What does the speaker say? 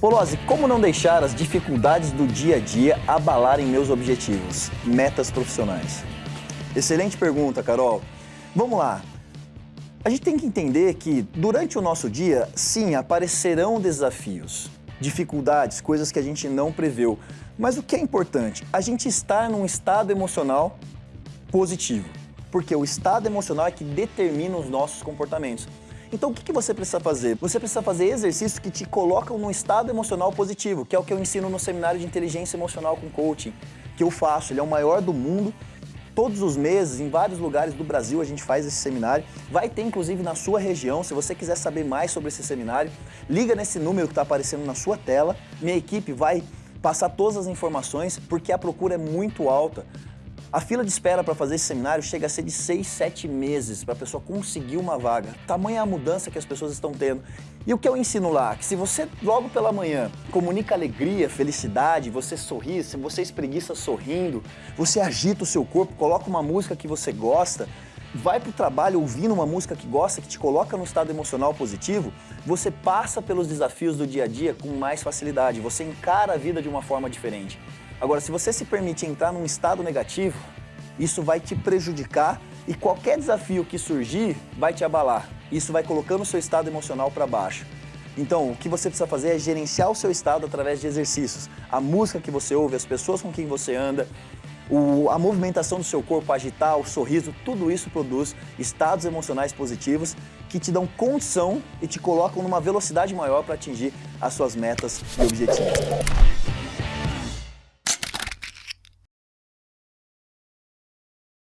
Polozzi, como não deixar as dificuldades do dia a dia abalarem meus objetivos, metas profissionais? Excelente pergunta, Carol. Vamos lá. A gente tem que entender que durante o nosso dia, sim, aparecerão desafios, dificuldades, coisas que a gente não preveu. Mas o que é importante? A gente estar num estado emocional positivo. Porque o estado emocional é que determina os nossos comportamentos. Então o que, que você precisa fazer? Você precisa fazer exercícios que te colocam num estado emocional positivo, que é o que eu ensino no seminário de inteligência emocional com coaching, que eu faço. Ele é o maior do mundo. Todos os meses, em vários lugares do Brasil, a gente faz esse seminário. Vai ter, inclusive, na sua região. Se você quiser saber mais sobre esse seminário, liga nesse número que está aparecendo na sua tela. Minha equipe vai passar todas as informações, porque a procura é muito alta. A fila de espera para fazer esse seminário chega a ser de 6, 7 meses para a pessoa conseguir uma vaga. Tamanha a mudança que as pessoas estão tendo. E o que eu ensino lá? Que se você logo pela manhã comunica alegria, felicidade, você sorri, se você espreguiça sorrindo, você agita o seu corpo, coloca uma música que você gosta, vai para o trabalho ouvindo uma música que gosta, que te coloca no estado emocional positivo, você passa pelos desafios do dia a dia com mais facilidade, você encara a vida de uma forma diferente. Agora, se você se permite entrar num estado negativo, isso vai te prejudicar e qualquer desafio que surgir vai te abalar. Isso vai colocando o seu estado emocional para baixo. Então, o que você precisa fazer é gerenciar o seu estado através de exercícios. A música que você ouve, as pessoas com quem você anda, o, a movimentação do seu corpo, agitar, o sorriso, tudo isso produz estados emocionais positivos que te dão condição e te colocam numa velocidade maior para atingir as suas metas e objetivos.